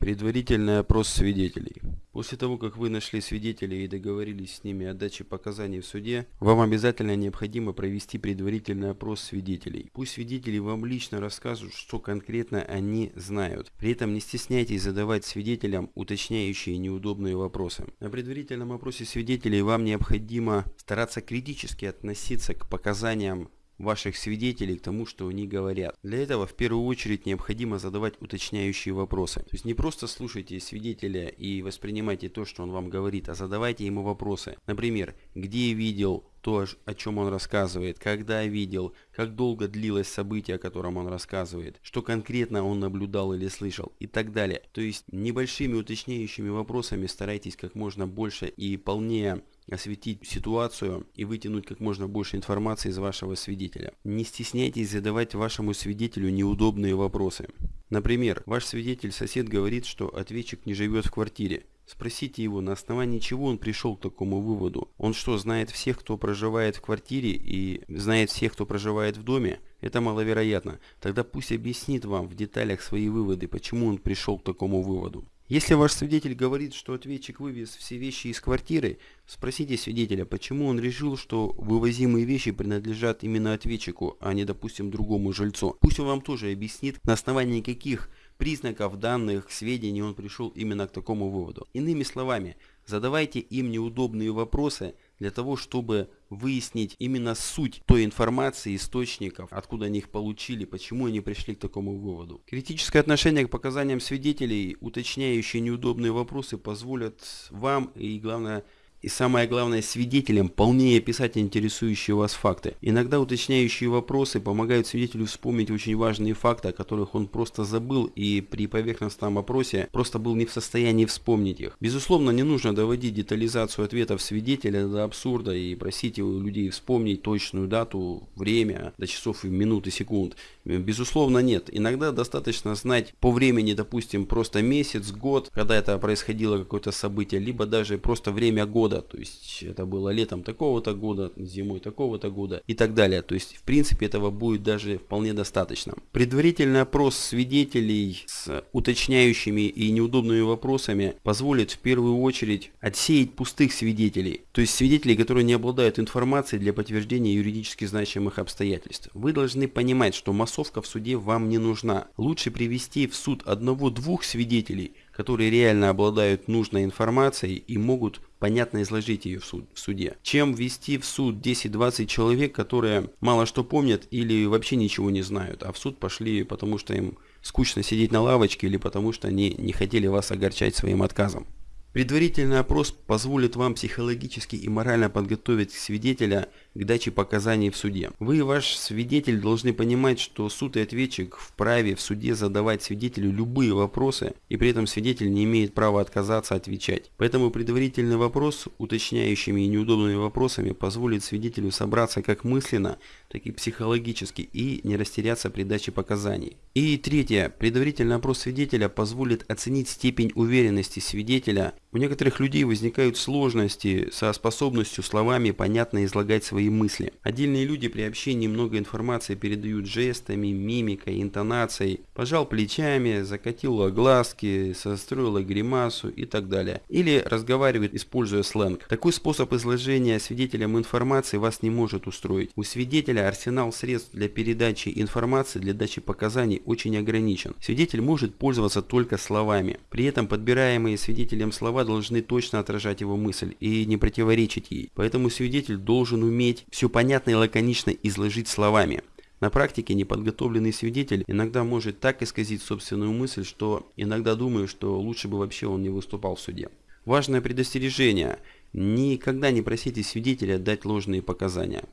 Предварительный опрос свидетелей. После того, как вы нашли свидетелей и договорились с ними о даче показаний в суде, вам обязательно необходимо провести предварительный опрос свидетелей. Пусть свидетели вам лично расскажут, что конкретно они знают. При этом не стесняйтесь задавать свидетелям уточняющие неудобные вопросы. На предварительном опросе свидетелей вам необходимо стараться критически относиться к показаниям ваших свидетелей к тому, что они говорят. Для этого в первую очередь необходимо задавать уточняющие вопросы. То есть не просто слушайте свидетеля и воспринимайте то, что он вам говорит, а задавайте ему вопросы. Например, где видел то, о чем он рассказывает, когда видел, как долго длилось событие, о котором он рассказывает, что конкретно он наблюдал или слышал и так далее. То есть небольшими уточняющими вопросами старайтесь как можно больше и полнее осветить ситуацию и вытянуть как можно больше информации из вашего свидетеля. Не стесняйтесь задавать вашему свидетелю неудобные вопросы. Например, ваш свидетель-сосед говорит, что ответчик не живет в квартире. Спросите его, на основании чего он пришел к такому выводу. Он что, знает всех, кто проживает в квартире и знает всех, кто проживает в доме? Это маловероятно. Тогда пусть объяснит вам в деталях свои выводы, почему он пришел к такому выводу. Если ваш свидетель говорит, что ответчик вывез все вещи из квартиры, спросите свидетеля, почему он решил, что вывозимые вещи принадлежат именно ответчику, а не, допустим, другому жильцу. Пусть он вам тоже объяснит, на основании каких признаков данных, сведений он пришел именно к такому выводу. Иными словами, задавайте им неудобные вопросы для того, чтобы выяснить именно суть той информации, источников, откуда они их получили, почему они пришли к такому выводу. Критическое отношение к показаниям свидетелей, уточняющие неудобные вопросы, позволят вам и, главное, и самое главное свидетелям полнее описать интересующие вас факты. Иногда уточняющие вопросы помогают свидетелю вспомнить очень важные факты, о которых он просто забыл и при поверхностном опросе просто был не в состоянии вспомнить их. Безусловно, не нужно доводить детализацию ответов свидетеля до абсурда и просить у людей вспомнить точную дату, время, до часов и минут и секунд. Безусловно, нет. Иногда достаточно знать по времени, допустим, просто месяц, год, когда это происходило какое-то событие, либо даже просто время года года, то есть это было летом такого-то года, зимой такого-то года и так далее. То есть в принципе этого будет даже вполне достаточно. Предварительный опрос свидетелей с уточняющими и неудобными вопросами позволит в первую очередь отсеять пустых свидетелей, то есть свидетелей, которые не обладают информацией для подтверждения юридически значимых обстоятельств. Вы должны понимать, что массовка в суде вам не нужна. Лучше привести в суд одного-двух свидетелей, которые реально обладают нужной информацией и могут понятно изложить ее в, суд, в суде, чем ввести в суд 10-20 человек, которые мало что помнят или вообще ничего не знают, а в суд пошли потому что им скучно сидеть на лавочке или потому что они не хотели вас огорчать своим отказом. Предварительный опрос позволит вам психологически и морально подготовить свидетеля к даче показаний в суде. Вы и ваш свидетель должны понимать, что суд и ответчик вправе в суде задавать свидетелю любые вопросы, и при этом свидетель не имеет права отказаться отвечать. Поэтому предварительный вопрос, уточняющими и неудобными вопросами, позволит свидетелю собраться как мысленно, так и психологически и не растеряться при даче показаний. И третье. Предварительный опрос свидетеля позволит оценить степень уверенности свидетеля у некоторых людей возникают сложности со способностью словами понятно излагать свои мысли. Отдельные люди при общении много информации передают жестами, мимикой, интонацией. Пожал плечами, закатил глазки, состроил гримасу и так далее. Или разговаривает, используя сленг. Такой способ изложения свидетелям информации вас не может устроить. У свидетеля арсенал средств для передачи информации, для дачи показаний очень ограничен. Свидетель может пользоваться только словами. При этом подбираемые свидетелем слова слова должны точно отражать его мысль и не противоречить ей. Поэтому свидетель должен уметь все понятно и лаконично изложить словами. На практике неподготовленный свидетель иногда может так исказить собственную мысль, что иногда думаю, что лучше бы вообще он не выступал в суде. Важное предостережение. Никогда не просите свидетеля дать ложные показания.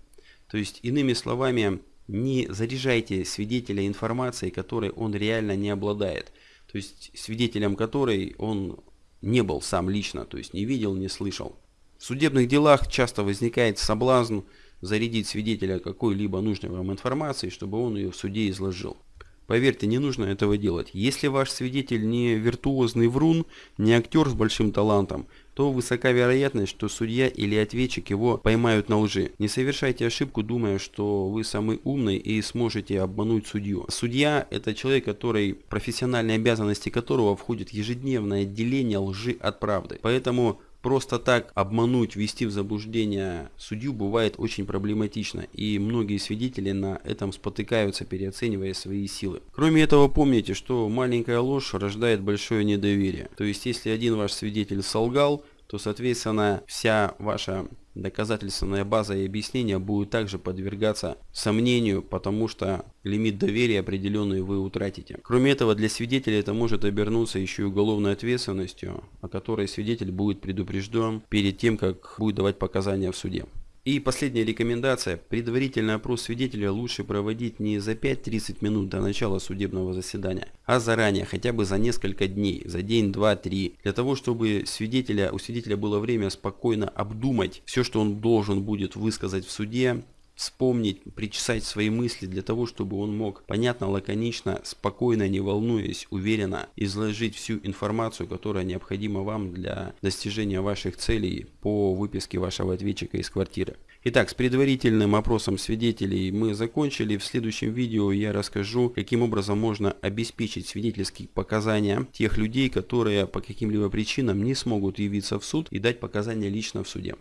То есть, иными словами, не заряжайте свидетеля информацией, которой он реально не обладает. То есть свидетелем которой он не был сам лично, то есть не видел, не слышал. В судебных делах часто возникает соблазн зарядить свидетеля какой-либо нужной вам информацией, чтобы он ее в суде изложил. Поверьте, не нужно этого делать. Если ваш свидетель не виртуозный врун, не актер с большим талантом, то высока вероятность, что судья или ответчик его поймают на лжи. Не совершайте ошибку, думая, что вы самый умный и сможете обмануть судью. Судья – это человек, который, профессиональные обязанности которого входит ежедневное отделение лжи от правды. Поэтому просто так обмануть, ввести в заблуждение судью бывает очень проблематично, и многие свидетели на этом спотыкаются, переоценивая свои силы. Кроме этого, помните, что маленькая ложь рождает большое недоверие. То есть, если один ваш свидетель солгал, то, соответственно, вся ваша доказательственная база и объяснения будут также подвергаться сомнению, потому что лимит доверия определенный вы утратите. Кроме этого, для свидетеля это может обернуться еще и уголовной ответственностью, о которой свидетель будет предупрежден перед тем, как будет давать показания в суде. И последняя рекомендация. Предварительный опрос свидетеля лучше проводить не за 5-30 минут до начала судебного заседания, а заранее, хотя бы за несколько дней, за день, два, три, для того, чтобы свидетеля, у свидетеля было время спокойно обдумать все, что он должен будет высказать в суде, вспомнить, причесать свои мысли для того, чтобы он мог понятно, лаконично, спокойно, не волнуясь, уверенно изложить всю информацию, которая необходима вам для достижения ваших целей по выписке вашего ответчика из квартиры. Итак, с предварительным опросом свидетелей мы закончили. В следующем видео я расскажу, каким образом можно обеспечить свидетельские показания тех людей, которые по каким-либо причинам не смогут явиться в суд и дать показания лично в суде.